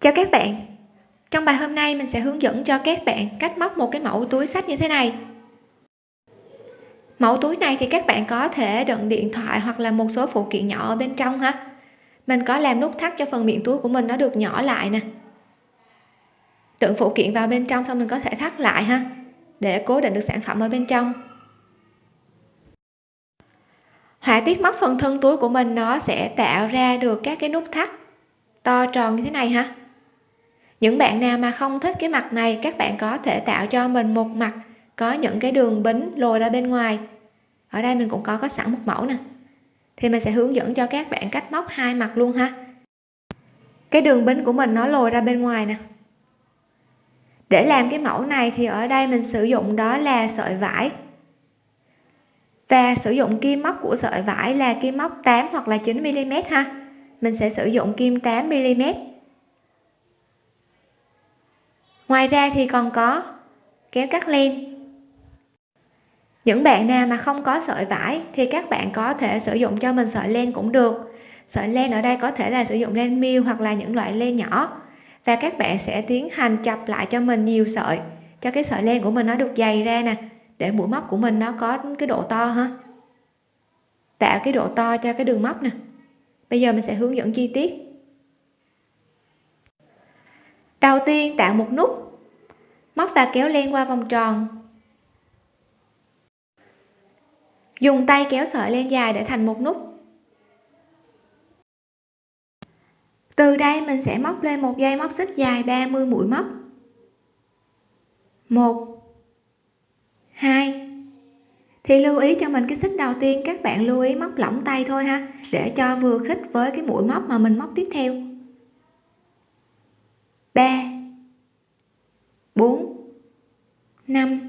Chào các bạn. Trong bài hôm nay mình sẽ hướng dẫn cho các bạn cách móc một cái mẫu túi sách như thế này. Mẫu túi này thì các bạn có thể đựng điện thoại hoặc là một số phụ kiện nhỏ ở bên trong ha. Mình có làm nút thắt cho phần miệng túi của mình nó được nhỏ lại nè. Đựng phụ kiện vào bên trong xong mình có thể thắt lại ha, Để cố định được sản phẩm ở bên trong. Họa tiết móc phần thân túi của mình nó sẽ tạo ra được các cái nút thắt to tròn như thế này ha những bạn nào mà không thích cái mặt này, các bạn có thể tạo cho mình một mặt, có những cái đường bính lồi ra bên ngoài. Ở đây mình cũng có có sẵn một mẫu nè. Thì mình sẽ hướng dẫn cho các bạn cách móc hai mặt luôn ha. Cái đường bính của mình nó lồi ra bên ngoài nè. Để làm cái mẫu này thì ở đây mình sử dụng đó là sợi vải. Và sử dụng kim móc của sợi vải là kim móc 8 hoặc là 9 mm ha. Mình sẽ sử dụng kim 8 mm ngoài ra thì còn có kéo cắt len. Những bạn nào mà không có sợi vải thì các bạn có thể sử dụng cho mình sợi len cũng được. Sợi len ở đây có thể là sử dụng len miêu hoặc là những loại len nhỏ. Và các bạn sẽ tiến hành chập lại cho mình nhiều sợi, cho cái sợi len của mình nó được dày ra nè, để mũi móc của mình nó có cái độ to ha. Tạo cái độ to cho cái đường móc nè. Bây giờ mình sẽ hướng dẫn chi tiết. Đầu tiên tạo một nút móc và kéo len qua vòng tròn. Dùng tay kéo sợi len dài để thành một nút. Từ đây mình sẽ móc lên một dây móc xích dài 30 mũi móc. 1 2 thì lưu ý cho mình cái xích đầu tiên, các bạn lưu ý móc lỏng tay thôi ha, để cho vừa khít với cái mũi móc mà mình móc tiếp theo. 3 4 5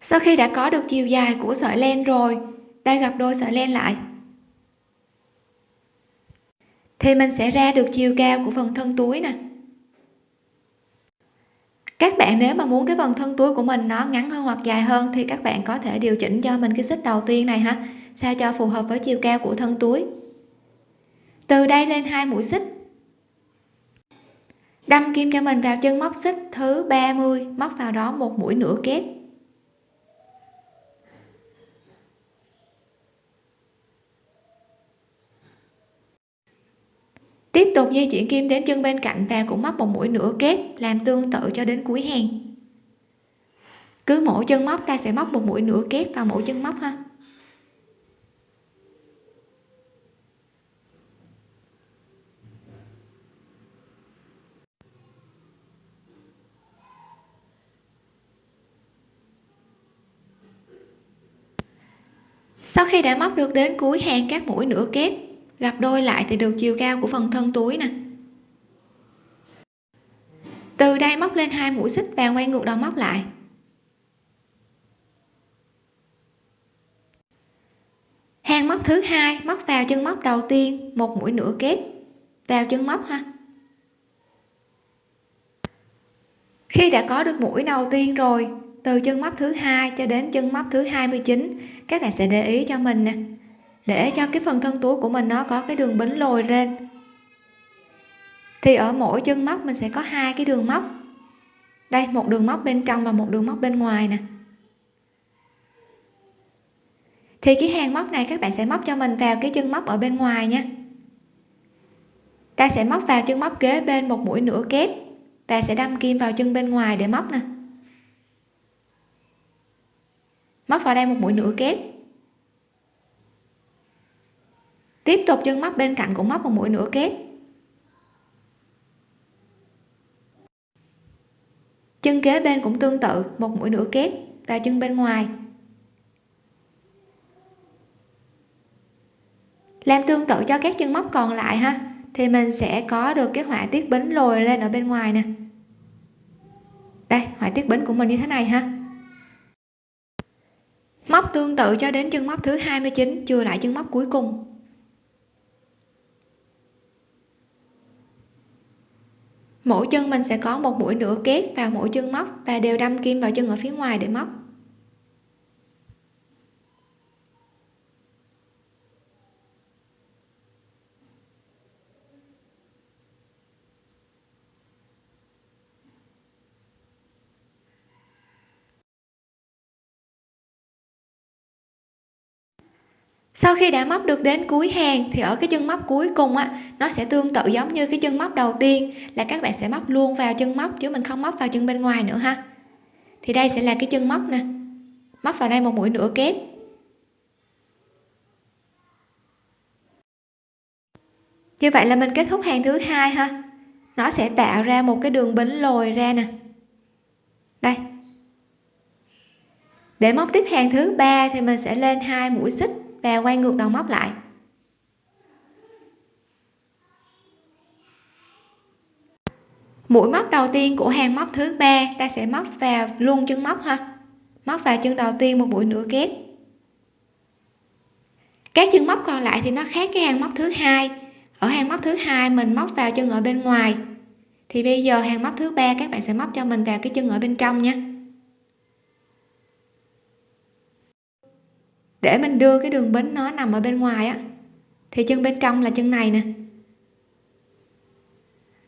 sau khi đã có được chiều dài của sợi len rồi, ta gặp đôi sợi len lại. Thì mình sẽ ra được chiều cao của phần thân túi nè bạn nếu mà muốn cái phần thân túi của mình nó ngắn hơn hoặc dài hơn thì các bạn có thể điều chỉnh cho mình cái xích đầu tiên này ha, sao cho phù hợp với chiều cao của thân túi. Từ đây lên hai mũi xích. Đâm kim cho mình vào chân móc xích thứ 30 móc vào đó một mũi nửa kép. Tiếp tục di chuyển kim đến chân bên cạnh và cũng móc một mũi nửa kép, làm tương tự cho đến cuối hàng. Cứ mỗi chân móc ta sẽ móc một mũi nửa kép vào mỗi chân móc ha. Sau khi đã móc được đến cuối hàng các mũi nửa kép gặp đôi lại thì được chiều cao của phần thân túi nè. Từ đây móc lên hai mũi xích và quay ngược đầu móc lại. Hàng móc thứ hai, móc vào chân móc đầu tiên, một mũi nửa kép vào chân móc ha. Khi đã có được mũi đầu tiên rồi, từ chân móc thứ hai cho đến chân móc thứ 29 các bạn sẽ để ý cho mình nè để cho cái phần thân túi của mình nó có cái đường bính lồi lên. Thì ở mỗi chân móc mình sẽ có hai cái đường móc. Đây, một đường móc bên trong và một đường móc bên ngoài nè. Thì cái hàng móc này các bạn sẽ móc cho mình vào cái chân móc ở bên ngoài nha. Ta sẽ móc vào chân móc kế bên một mũi nửa kép. Và sẽ đâm kim vào chân bên ngoài để móc nè. Móc vào đây một mũi nửa kép. Tiếp tục chân móc bên cạnh cũng móc một mũi nửa kép. Chân kế bên cũng tương tự, một mũi nửa kép và chân bên ngoài. Làm tương tự cho các chân móc còn lại ha, thì mình sẽ có được cái họa tiết bính lồi lên ở bên ngoài nè. Đây, họa tiết bính của mình như thế này ha. Móc tương tự cho đến chân móc thứ 29 chưa lại chân móc cuối cùng. Mỗi chân mình sẽ có một mũi nửa kết vào mỗi chân móc và đều đâm kim vào chân ở phía ngoài để móc. Sau khi đã móc được đến cuối hàng, thì ở cái chân móc cuối cùng á, nó sẽ tương tự giống như cái chân móc đầu tiên, là các bạn sẽ móc luôn vào chân móc chứ mình không móc vào chân bên ngoài nữa ha. Thì đây sẽ là cái chân móc nè. Móc vào đây một mũi nửa kép. Như vậy là mình kết thúc hàng thứ hai ha. Nó sẽ tạo ra một cái đường bính lồi ra nè. Đây. Để móc tiếp hàng thứ ba thì mình sẽ lên hai mũi xích và quay ngược đầu móc lại. Mũi móc đầu tiên của hàng móc thứ ba, ta sẽ móc vào luôn chân móc ha. Móc vào chân đầu tiên một mũi nửa kép. Các chân móc còn lại thì nó khác cái hàng móc thứ hai. Ở hàng móc thứ hai, mình móc vào chân ở bên ngoài. Thì bây giờ hàng móc thứ ba, các bạn sẽ móc cho mình vào cái chân ở bên trong nha. Để mình đưa cái đường bính nó nằm ở bên ngoài á, thì chân bên trong là chân này nè.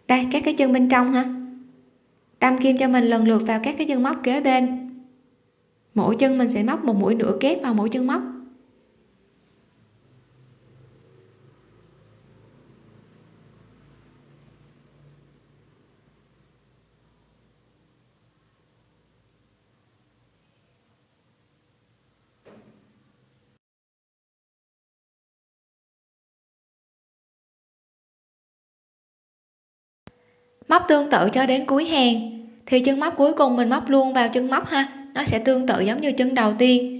Đây, các cái chân bên trong ha. Đâm kim cho mình lần lượt vào các cái chân móc kế bên. Mỗi chân mình sẽ móc một mũi nửa kép vào mỗi chân móc. Móc tương tự cho đến cuối hàng. Thì chân móc cuối cùng mình móc luôn vào chân móc ha. Nó sẽ tương tự giống như chân đầu tiên.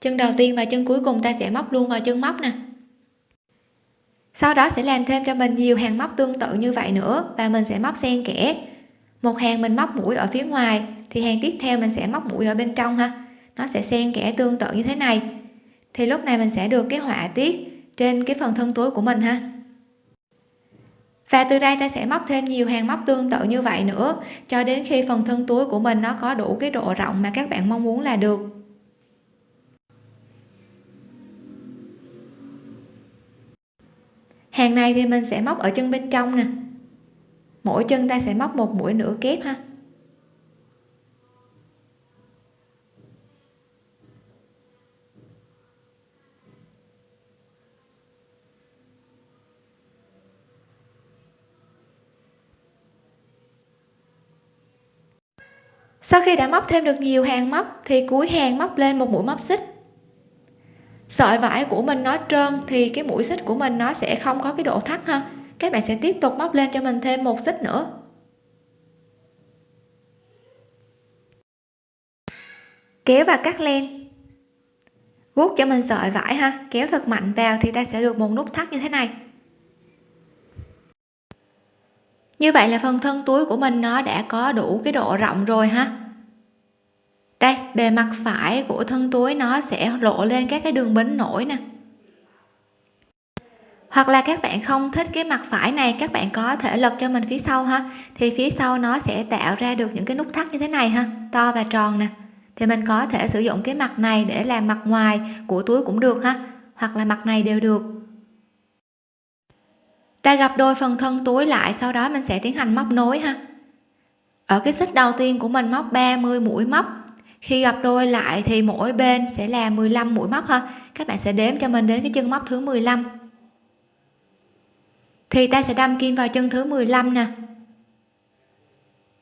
Chân đầu tiên và chân cuối cùng ta sẽ móc luôn vào chân móc nè. Sau đó sẽ làm thêm cho mình nhiều hàng móc tương tự như vậy nữa và mình sẽ móc xen kẽ. Một hàng mình móc mũi ở phía ngoài, thì hàng tiếp theo mình sẽ móc mũi ở bên trong ha. Nó sẽ xen kẽ tương tự như thế này. Thì lúc này mình sẽ được cái họa tiết trên cái phần thân túi của mình ha và từ đây ta sẽ móc thêm nhiều hàng móc tương tự như vậy nữa, cho đến khi phần thân túi của mình nó có đủ cái độ rộng mà các bạn mong muốn là được. Hàng này thì mình sẽ móc ở chân bên trong nè. Mỗi chân ta sẽ móc một mũi nửa kép ha. Sau khi đã móc thêm được nhiều hàng móc, thì cuối hàng móc lên một mũi móc xích. Sợi vải của mình nó trơn, thì cái mũi xích của mình nó sẽ không có cái độ thắt ha. Các bạn sẽ tiếp tục móc lên cho mình thêm một xích nữa. Kéo và cắt len. Guốc cho mình sợi vải ha. Kéo thật mạnh vào thì ta sẽ được một nút thắt như thế này. Như vậy là phần thân túi của mình nó đã có đủ cái độ rộng rồi ha. Đây, bề mặt phải của thân túi nó sẽ lộ lên các cái đường bính nổi nè. Hoặc là các bạn không thích cái mặt phải này, các bạn có thể lật cho mình phía sau ha. Thì phía sau nó sẽ tạo ra được những cái nút thắt như thế này ha, to và tròn nè. Thì mình có thể sử dụng cái mặt này để làm mặt ngoài của túi cũng được ha, hoặc là mặt này đều được ta gặp đôi phần thân túi lại, sau đó mình sẽ tiến hành móc nối ha. Ở cái xích đầu tiên của mình móc 30 mũi móc. Khi gặp đôi lại thì mỗi bên sẽ là 15 mũi móc ha. Các bạn sẽ đếm cho mình đến cái chân móc thứ 15 thì ta sẽ đâm kim vào chân thứ 15 nè.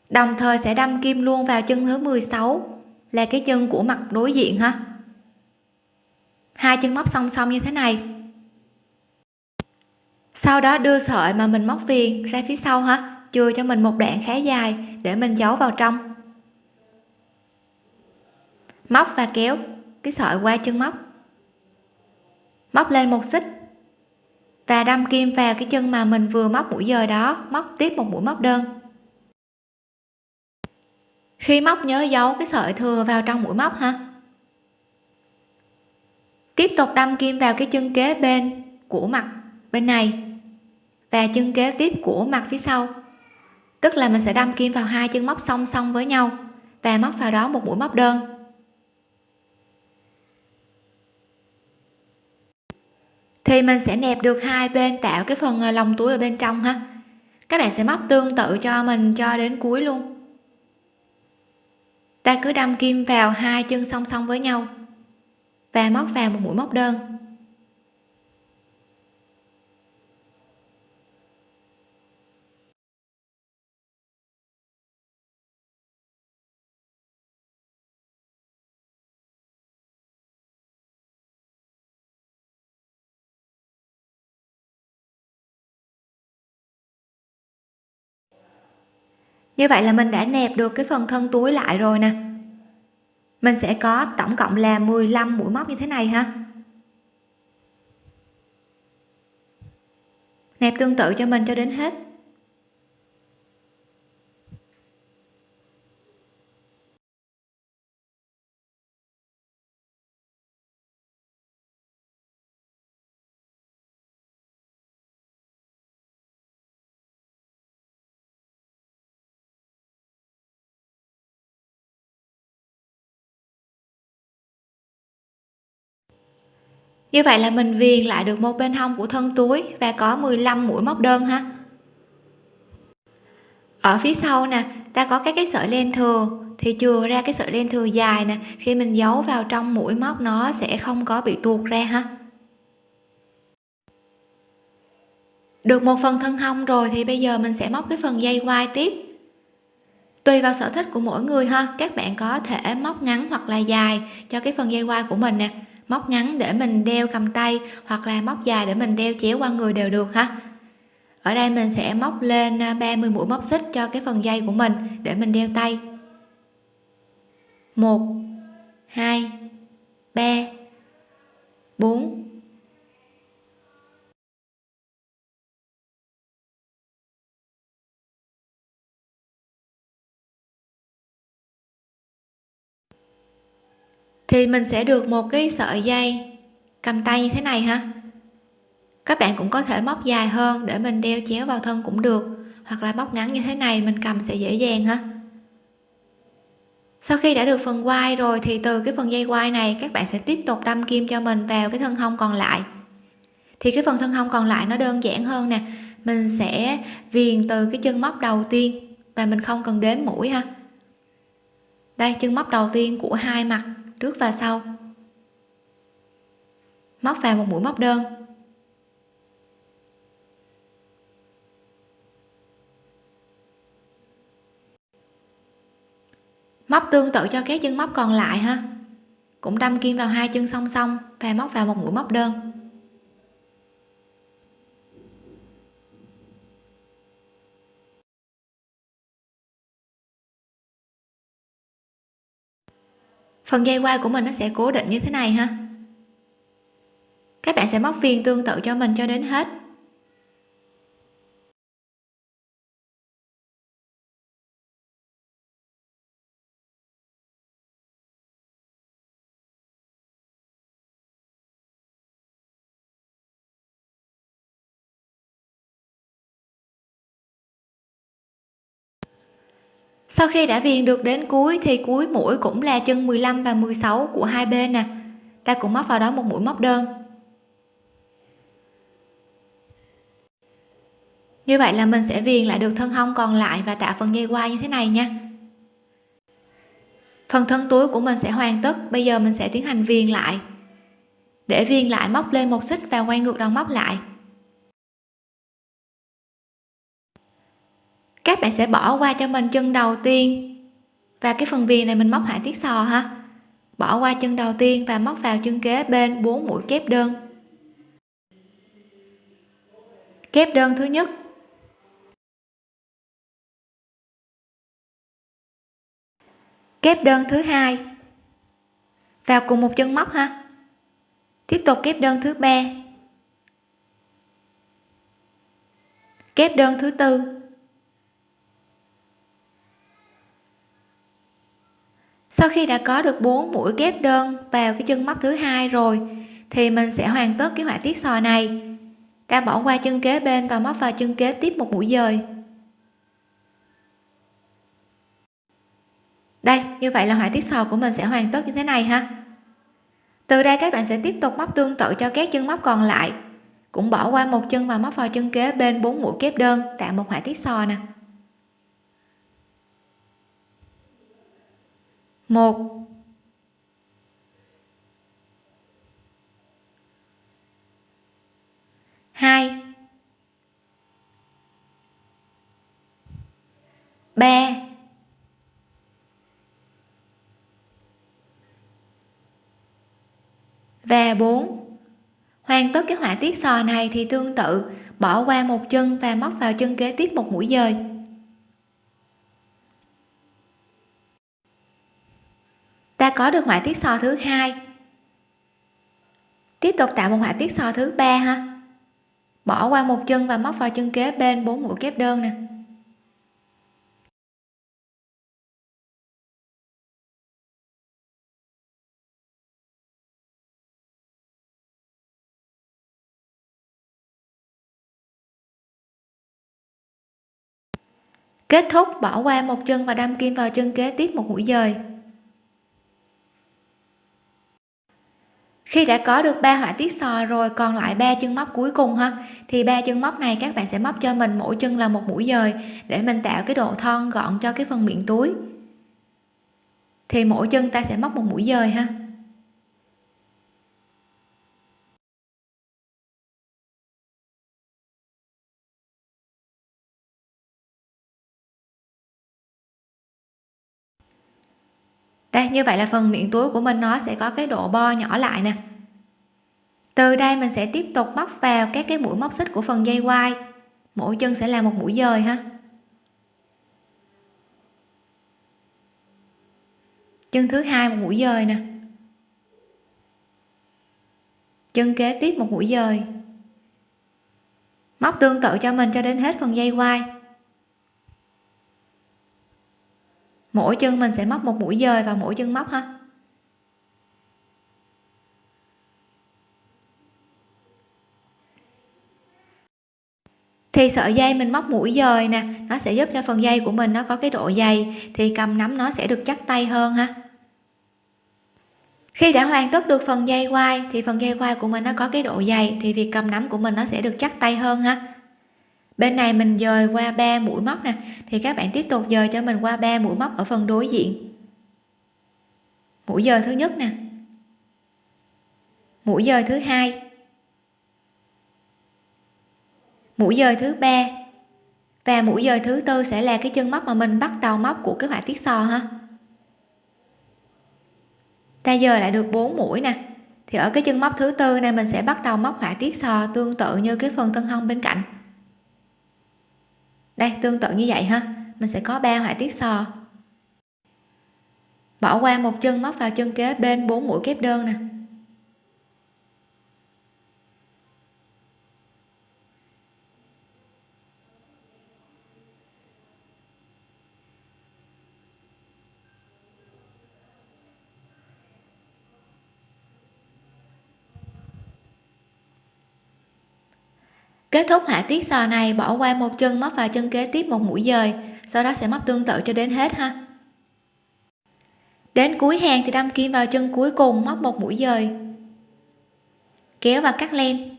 Đồng thời sẽ đâm kim luôn vào chân thứ 16 là cái chân của mặt đối diện ha. Hai chân móc song song như thế này sau đó đưa sợi mà mình móc viền ra phía sau ha, chừa cho mình một đoạn khá dài để mình giấu vào trong. Móc và kéo cái sợi qua chân móc. Móc lên một xích. Và đâm kim vào cái chân mà mình vừa móc mũi dời đó, móc tiếp một mũi móc đơn. Khi móc nhớ giấu cái sợi thừa vào trong mũi móc ha. Tiếp tục đâm kim vào cái chân kế bên của mặt bên này và chân kế tiếp của mặt phía sau. Tức là mình sẽ đâm kim vào hai chân móc song song với nhau và móc vào đó một mũi móc đơn. Thì mình sẽ nẹp được hai bên tạo cái phần ờ, lòng túi ở bên trong ha. Các bạn sẽ móc tương tự cho mình cho đến cuối luôn. Ta cứ đâm kim vào hai chân song song với nhau và móc vào một mũi móc đơn. Như vậy là mình đã nẹp được cái phần thân túi lại rồi nè. Mình sẽ có tổng cộng là 15 mũi móc như thế này ha. Nẹp tương tự cho mình cho đến hết. Như vậy là mình viền lại được một bên hông của thân túi và có 15 mũi móc đơn ha. Ở phía sau nè, ta có các cái sợi len thừa. Thì chừa ra cái sợi len thừa dài nè, khi mình giấu vào trong mũi móc nó sẽ không có bị tuột ra ha. Được một phần thân hông rồi thì bây giờ mình sẽ móc cái phần dây quai tiếp. Tùy vào sở thích của mỗi người ha, các bạn có thể móc ngắn hoặc là dài cho cái phần dây quai của mình nè móc ngắn để mình đeo cầm tay hoặc là móc dài để mình đeo chéo qua người đều được ha. Ở đây mình sẽ móc lên à, 30 mũi móc xích cho cái phần dây của mình để mình đeo tay. 1 2 3 4 thì mình sẽ được một cái sợi dây cầm tay như thế này ha. Các bạn cũng có thể móc dài hơn để mình đeo chéo vào thân cũng được, hoặc là móc ngắn như thế này mình cầm sẽ dễ dàng ha. Sau khi đã được phần quai rồi thì từ cái phần dây quai này các bạn sẽ tiếp tục đâm kim cho mình vào cái thân hông còn lại. Thì cái phần thân hông còn lại nó đơn giản hơn nè, mình sẽ viền từ cái chân móc đầu tiên và mình không cần đếm mũi ha. Đây, chân móc đầu tiên của hai mặt trước và sau. Móc vào một mũi móc đơn. Móc tương tự cho các chân móc còn lại ha. Cũng đâm kim vào hai chân song song và móc vào một mũi móc đơn. Phần dây quai của mình nó sẽ cố định như thế này ha. Các bạn sẽ móc viên tương tự cho mình cho đến hết. Sau khi đã viền được đến cuối thì cuối mũi cũng là chân 15 và 16 của hai bên nè. Ta cũng móc vào đó một mũi móc đơn. Như vậy là mình sẽ viền lại được thân hông còn lại và tạo phần dây quai như thế này nha. Phần thân túi của mình sẽ hoàn tất. Bây giờ mình sẽ tiến hành viền lại. Để viền lại, móc lên một xích và quay ngược đầu móc lại. Các bạn sẽ bỏ qua cho mình chân đầu tiên. Và cái phần viền này mình móc họa tiết sò ha. Bỏ qua chân đầu tiên và móc vào chân kế bên 4 mũi kép đơn. Kép đơn thứ nhất. Kép đơn thứ hai. Vào cùng một chân móc ha. Tiếp tục kép đơn thứ ba. Kép đơn thứ tư. sau khi đã có được 4 mũi ghép đơn vào cái chân móc thứ hai rồi, thì mình sẽ hoàn tất cái họa tiết sò này. Ta bỏ qua chân kế bên và móc vào chân kế tiếp một mũi dời. Đây, như vậy là họa tiết sò của mình sẽ hoàn tất như thế này ha. Từ đây các bạn sẽ tiếp tục móc tương tự cho các chân móc còn lại. Cũng bỏ qua một chân và móc vào chân kế bên bốn mũi kép đơn tạo một họa tiết sò nè. Một. Hai. Ba. Và 4 hoàn tất cái họa tiết sò này thì tương tự, bỏ qua một chân và móc vào chân kế tiếp một mũi dời. Ta có được họa tiết sò thứ hai. Tiếp tục tạo một họa tiết sò thứ ba ha. Bỏ qua một chân và móc vào chân kế bên bốn mũi kép đơn nè. Kết thúc, bỏ qua một chân và đâm kim vào chân kế tiếp một mũi dời. Khi đã có được ba họa tiết sò rồi, còn lại ba chân móc cuối cùng ha, thì ba chân móc này các bạn sẽ móc cho mình mỗi chân là một mũi dời để mình tạo cái độ thon gọn cho cái phần miệng túi. Thì mỗi chân ta sẽ móc một mũi dời ha. Đây, như vậy là phần miệng túi của mình nó sẽ có cái độ bo nhỏ lại nè. Từ đây mình sẽ tiếp tục móc vào các cái mũi móc xích của phần dây quai. Mỗi chân sẽ là một mũi dời ha. Chân thứ hai, một mũi dời nè. Chân kế tiếp, một mũi dời. Móc tương tự cho mình cho đến hết phần dây quai. Mỗi chân mình sẽ móc một mũi dời vào mỗi chân móc ha. Thì sợi dây mình móc mũi dời nè, nó sẽ giúp cho phần dây của mình nó có cái độ dày, thì cầm nắm nó sẽ được chắc tay hơn ha. Khi đã hoàn tất được phần dây quai, thì phần dây quai của mình nó có cái độ dày, thì việc cầm nắm của mình nó sẽ được chắc tay hơn ha bên này mình dời qua ba mũi móc nè. Thì các bạn tiếp tục dời cho mình qua ba mũi móc ở phần đối diện. Mũi dời thứ nhất nè. Mũi dời thứ hai. Mũi dời thứ ba. Và mũi dời thứ tư sẽ là cái chân móc mà mình bắt đầu móc của cái họa tiết sò ha. Ta dời lại được 4 mũi nè. Thì ở cái chân móc thứ tư này mình sẽ bắt đầu móc họa tiết sò tương tự như cái phần thân hông bên cạnh đây, tương tự như vậy ha. Mình sẽ có ba họa tiết sò. Bỏ qua một chân, móc vào chân kế bên bốn mũi kép đơn nè. Kết thúc họa tiết sò này, bỏ qua một chân, móc vào chân kế tiếp một mũi dời. Sau đó sẽ móc tương tự cho đến hết ha. Đến cuối hàng thì đâm kim vào chân cuối cùng, móc một mũi dời. Kéo và cắt len.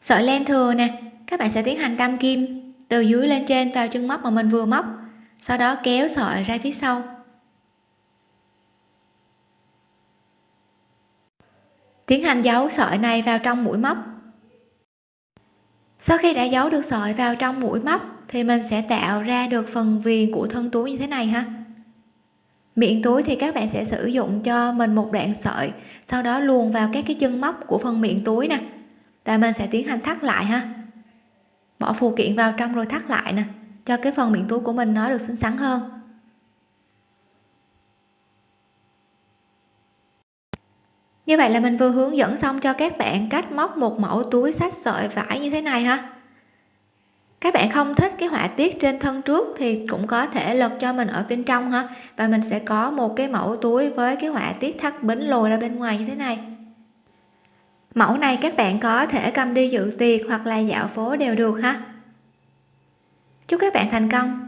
Sợi len thừa nè, các bạn sẽ tiến hành đâm kim từ dưới lên trên vào chân móc mà mình vừa móc. Sau đó kéo sợi ra phía sau. Tiến hành giấu sợi này vào trong mũi móc. Sau khi đã giấu được sợi vào trong mũi móc, thì mình sẽ tạo ra được phần viền của thân túi như thế này ha. Miệng túi thì các bạn sẽ sử dụng cho mình một đoạn sợi, sau đó luồn vào các cái chân móc của phần miệng túi nè. Và mình sẽ tiến hành thắt lại ha. Bỏ phụ kiện vào trong rồi thắt lại nè, cho cái phần miệng túi của mình nó được xinh xắn hơn. Như vậy là mình vừa hướng dẫn xong cho các bạn cách móc một mẫu túi sách sợi vải như thế này ha. Các bạn không thích cái họa tiết trên thân trước thì cũng có thể lật cho mình ở bên trong ha. Và mình sẽ có một cái mẫu túi với cái họa tiết thắt bính lồi ra bên ngoài như thế này. Mẫu này các bạn có thể cầm đi dự tiệc hoặc là dạo phố đều được ha. Chúc các bạn thành công.